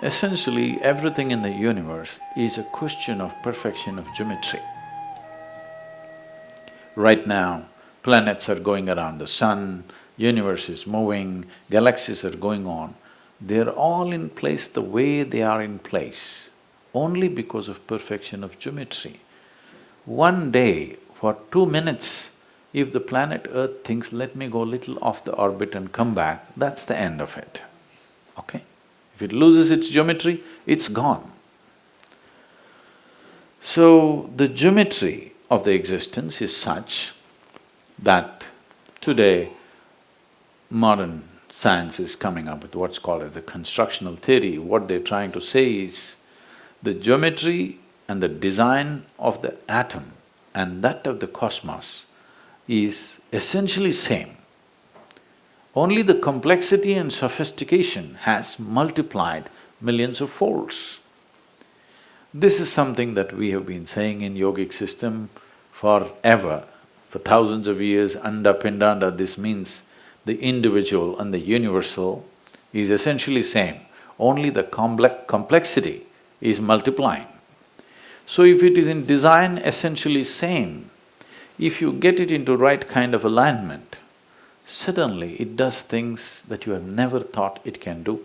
Essentially, everything in the universe is a question of perfection of geometry. Right now, planets are going around the sun, universe is moving, galaxies are going on. They're all in place the way they are in place, only because of perfection of geometry. One day, for two minutes, if the planet Earth thinks, let me go little off the orbit and come back, that's the end of it, okay? If it loses its geometry, it's gone. So, the geometry of the existence is such that today modern science is coming up with what's called as a constructal theory. What they're trying to say is the geometry and the design of the atom and that of the cosmos is essentially same. Only the complexity and sophistication has multiplied millions of folds. This is something that we have been saying in yogic system forever, for thousands of years, anda pindanda, this means the individual and the universal is essentially same, only the complex complexity is multiplying. So if it is in design essentially same, if you get it into right kind of alignment, suddenly it does things that you have never thought it can do.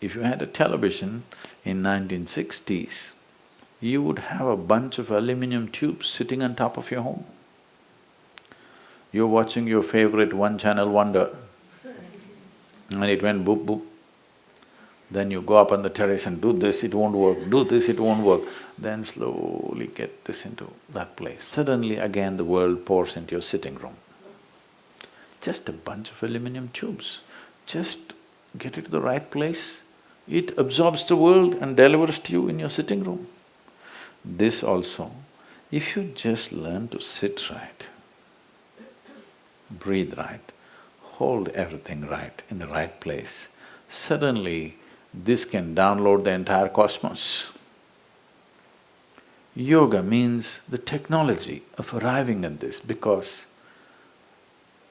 If you had a television in 1960s, you would have a bunch of aluminum tubes sitting on top of your home. You're watching your favorite one-channel wonder and it went boop boop. Then you go up on the terrace and do this, it won't work, do this, it won't work. Then slowly get this into that place. Suddenly again the world pours into your sitting room. Just a bunch of aluminum tubes. Just get it to the right place, it absorbs the world and delivers to you in your sitting room. This also, if you just learn to sit right, breathe right, hold everything right in the right place, suddenly this can download the entire cosmos. Yoga means the technology of arriving at this because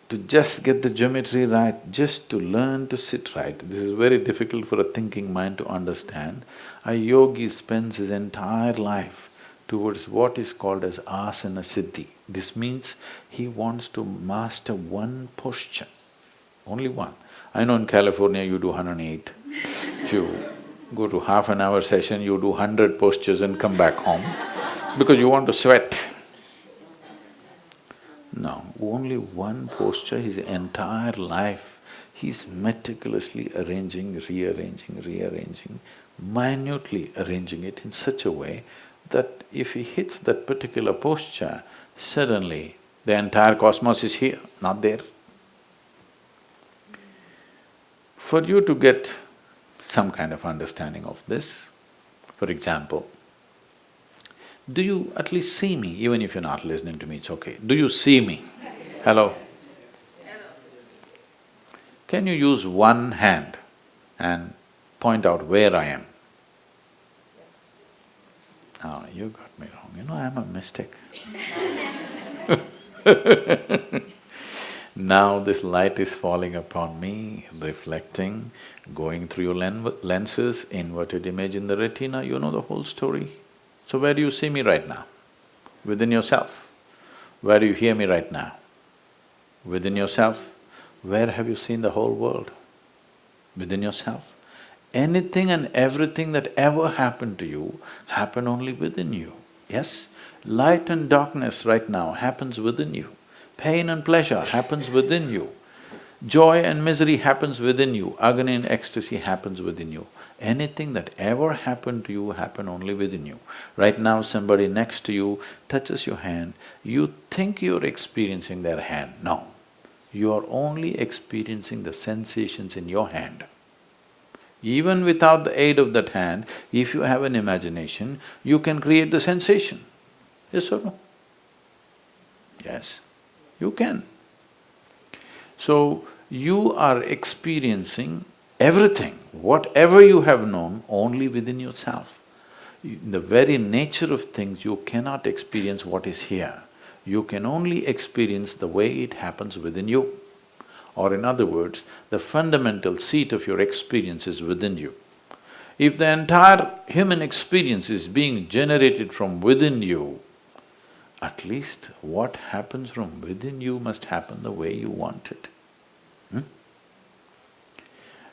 to just get the geometry right, just to learn to sit right, this is very difficult for a thinking mind to understand. A yogi spends his entire life towards what is called as asana siddhi. This means he wants to master one posture, only one. I know in California you do 108. If you go to half an hour session, you do hundred postures and come back home because you want to sweat. No, only one posture his entire life, he's meticulously arranging, rearranging, rearranging, minutely arranging it in such a way that if he hits that particular posture, suddenly the entire cosmos is here, not there. For you to get some kind of understanding of this, for example, do you at least see me? Even if you're not listening to me, it's okay. Do you see me? Hello? Can you use one hand and point out where I am? Oh, you got me wrong, you know I'm a mystic Now this light is falling upon me, reflecting, going through your len lenses, inverted image in the retina, you know the whole story. So where do you see me right now? Within yourself. Where do you hear me right now? Within yourself. Where have you seen the whole world? Within yourself. Anything and everything that ever happened to you happened only within you, yes? Light and darkness right now happens within you. Pain and pleasure happens within you. Joy and misery happens within you. Agony and ecstasy happens within you. Anything that ever happened to you happened only within you. Right now somebody next to you touches your hand, you think you're experiencing their hand. No, you are only experiencing the sensations in your hand. Even without the aid of that hand, if you have an imagination, you can create the sensation. Yes or no? Yes, you can. So, you are experiencing everything, whatever you have known, only within yourself. In the very nature of things, you cannot experience what is here. You can only experience the way it happens within you. or in other words, the fundamental seat of your experience is within you. If the entire human experience is being generated from within you, at least what happens from within you must happen the way you want it. Hmm?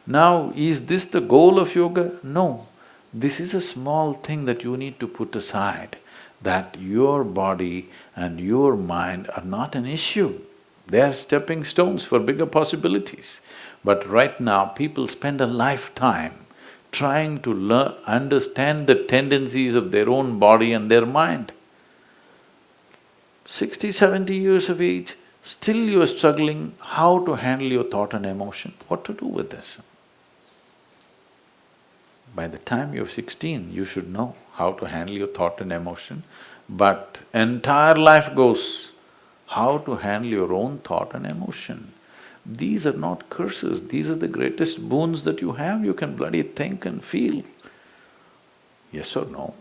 Now, is this the goal of yoga? No. This is a small thing that you need to put aside, that your body and your mind are not an issue. They are stepping stones for bigger possibilities. But right now, people spend a lifetime trying to learn… understand the tendencies of their own body and their mind. Sixty, seventy years of age, still you are struggling how to handle your thought and emotion, what to do with this? By the time you're sixteen, you should know how to handle your thought and emotion, but entire life goes how to handle your own thought and emotion. These are not curses, these are the greatest boons that you have, you can bloody think and feel. Yes or no?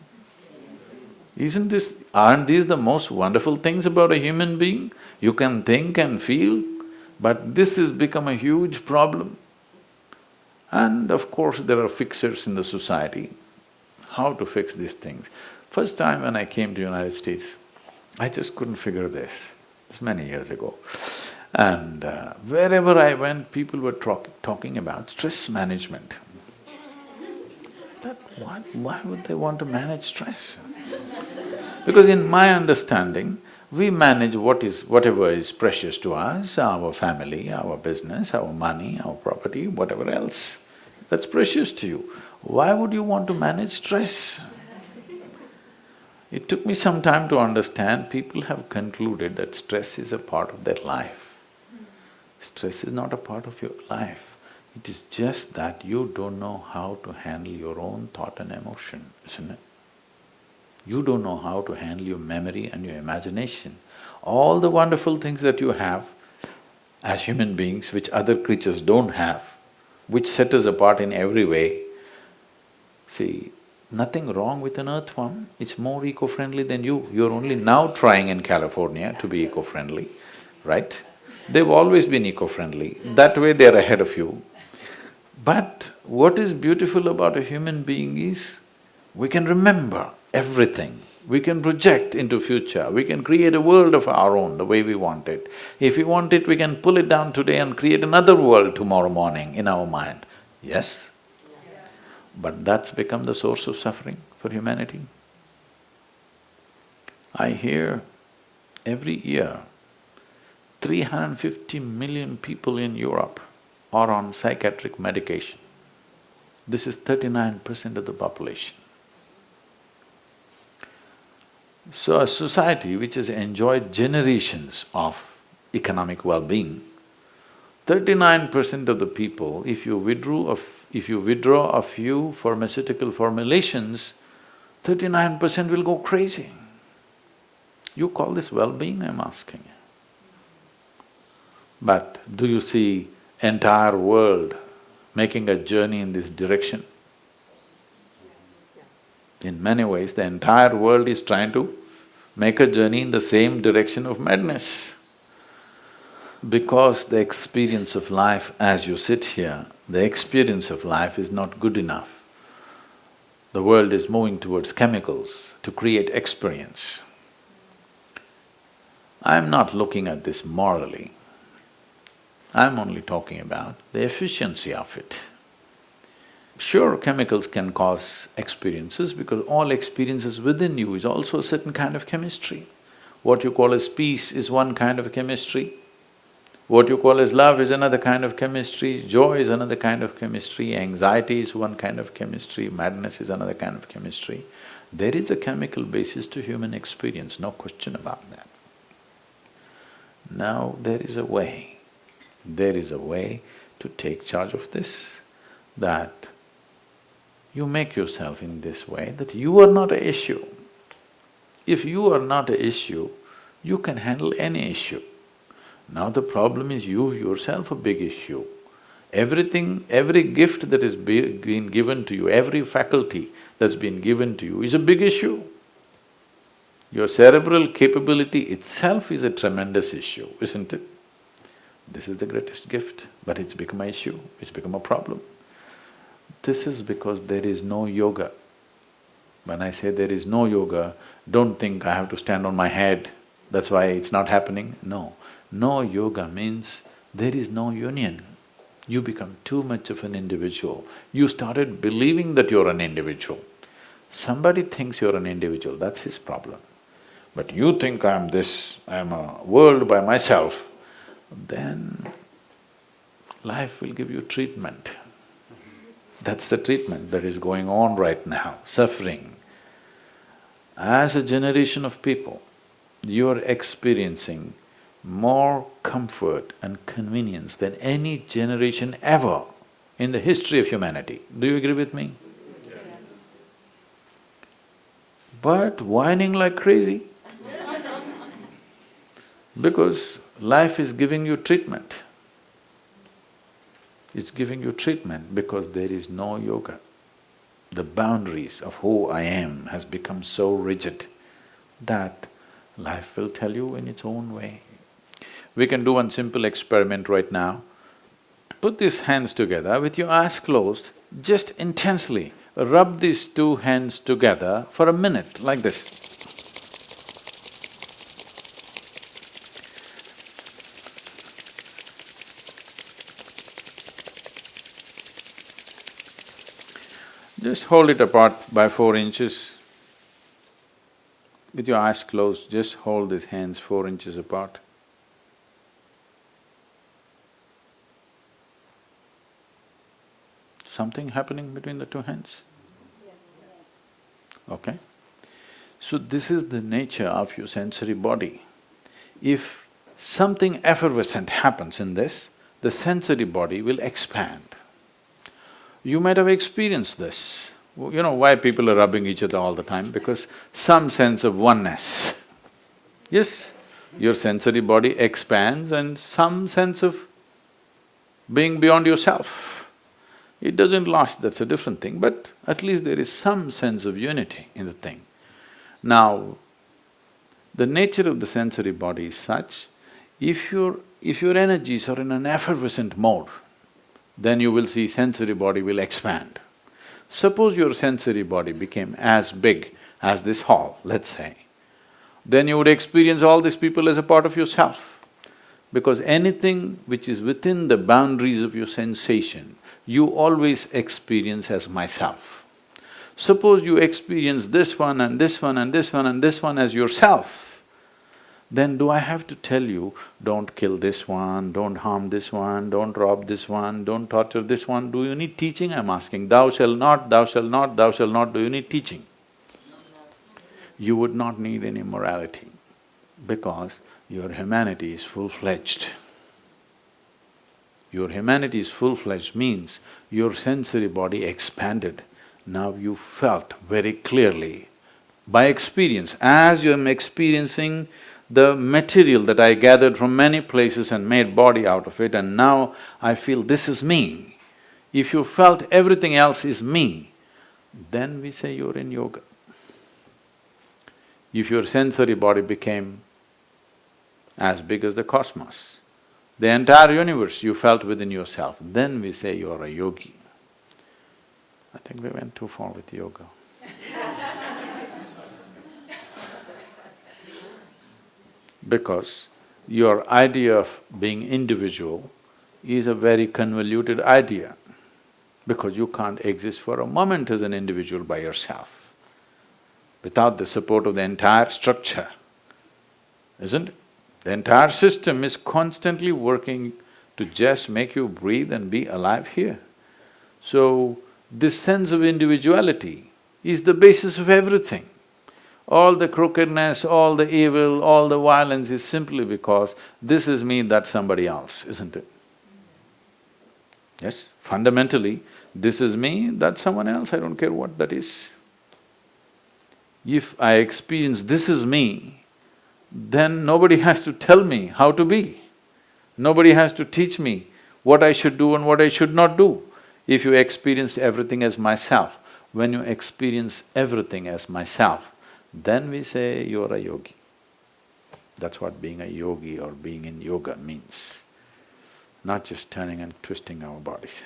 Isn't this… aren't these the most wonderful things about a human being? You can think and feel, but this has become a huge problem. And of course, there are fixers in the society. How to fix these things? First time when I came to United States, I just couldn't figure this. It's many years ago. And uh, wherever I went, people were talk talking about stress management. I thought, what? Why would they want to manage stress? Because in my understanding, we manage what is… whatever is precious to us, our family, our business, our money, our property, whatever else that's precious to you. Why would you want to manage stress? It took me some time to understand, people have concluded that stress is a part of their life. Stress is not a part of your life, it is just that you don't know how to handle your own thought and emotion, isn't it? You don't know how to handle your memory and your imagination. All the wonderful things that you have as human beings, which other creatures don't have, which set us apart in every way. See, nothing wrong with an earthworm, it's more eco-friendly than you. You're only now trying in California to be eco-friendly, right? They've always been eco-friendly, that way they're ahead of you. But what is beautiful about a human being is, we can remember everything, we can project into future, we can create a world of our own the way we want it. If we want it, we can pull it down today and create another world tomorrow morning in our mind. Yes? yes. But that's become the source of suffering for humanity. I hear every year, 350 million people in Europe are on psychiatric medication. This is thirty-nine percent of the population. So a society which has enjoyed generations of economic well-being, thirty-nine percent of the people, if you withdrew of… if you withdraw a few pharmaceutical formulations, thirty-nine percent will go crazy. You call this well-being, I'm asking you. But do you see entire world making a journey in this direction? In many ways, the entire world is trying to make a journey in the same direction of madness. Because the experience of life as you sit here, the experience of life is not good enough. The world is moving towards chemicals to create experience. I'm not looking at this morally, I'm only talking about the efficiency of it. Sure, chemicals can cause experiences because all experiences within you is also a certain kind of chemistry. What you call as peace is one kind of chemistry. What you call as love is another kind of chemistry, joy is another kind of chemistry, anxiety is one kind of chemistry, madness is another kind of chemistry. There is a chemical basis to human experience, no question about that. Now there is a way, there is a way to take charge of this, that you make yourself in this way that you are not a issue. If you are not a issue, you can handle any issue. Now the problem is you yourself a big issue. Everything, every gift that is be, been given to you, every faculty that's been given to you is a big issue. Your cerebral capability itself is a tremendous issue, isn't it? This is the greatest gift, but it's become an issue, it's become a problem. This is because there is no yoga. When I say there is no yoga, don't think I have to stand on my head, that's why it's not happening. No, no yoga means there is no union. You become too much of an individual. You started believing that you're an individual. Somebody thinks you're an individual, that's his problem. But you think I'm this, I'm a world by myself, then life will give you treatment. That's the treatment that is going on right now, suffering. As a generation of people, you're experiencing more comfort and convenience than any generation ever in the history of humanity. Do you agree with me? Yes. But whining like crazy because life is giving you treatment. It's giving you treatment because there is no yoga. The boundaries of who I am has become so rigid that life will tell you in its own way. We can do one simple experiment right now. Put these hands together with your eyes closed, just intensely rub these two hands together for a minute, like this. Just hold it apart by four inches. With your eyes closed, just hold these hands four inches apart. Something happening between the two hands? Okay? So this is the nature of your sensory body. If something effervescent happens in this, the sensory body will expand. You might have experienced this. You know why people are rubbing each other all the time? Because some sense of oneness. Yes, your sensory body expands and some sense of being beyond yourself. It doesn't last, that's a different thing, but at least there is some sense of unity in the thing. Now, the nature of the sensory body is such, if your… if your energies are in an effervescent mode, then you will see sensory body will expand. Suppose your sensory body became as big as this hall, let's say, then you would experience all these people as a part of yourself. Because anything which is within the boundaries of your sensation, you always experience as myself. Suppose you experience this one and this one and this one and this one as yourself, then do I have to tell you, don't kill this one, don't harm this one, don't rob this one, don't torture this one, do you need teaching? I'm asking, thou shall not, thou shall not, thou shall not, do you need teaching? You would not need any morality because your humanity is full-fledged. Your humanity is full-fledged means your sensory body expanded. Now you felt very clearly by experience, as you are experiencing the material that I gathered from many places and made body out of it and now I feel this is me. If you felt everything else is me, then we say you're in yoga. If your sensory body became as big as the cosmos, the entire universe you felt within yourself, then we say you're a yogi. I think we went too far with yoga because your idea of being individual is a very convoluted idea because you can't exist for a moment as an individual by yourself without the support of the entire structure, isn't it? The entire system is constantly working to just make you breathe and be alive here. So, this sense of individuality is the basis of everything. All the crookedness, all the evil, all the violence is simply because this is me, that's somebody else, isn't it? Yes, fundamentally, this is me, that's someone else, I don't care what that is. If I experience this is me, then nobody has to tell me how to be. Nobody has to teach me what I should do and what I should not do. If you experience everything as myself, when you experience everything as myself, then we say you're a yogi. That's what being a yogi or being in yoga means. not just turning and twisting our bodies.